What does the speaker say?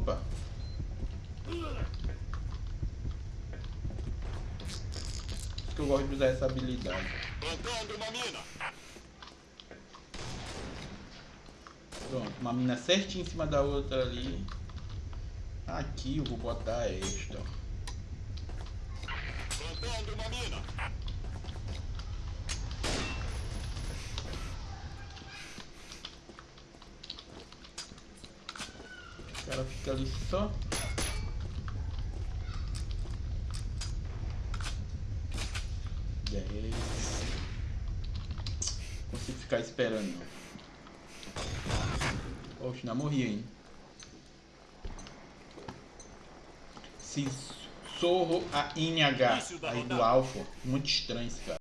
Opa! eu gosto de usar essa habilidade. Pronto, uma mina certinha em cima da outra ali. Aqui eu vou botar esta. O cara fica ali só. Dez. Consigo ficar esperando não. Oxe, não morri. Se sorro a INH aí do Alpha. Muito estranho esse cara.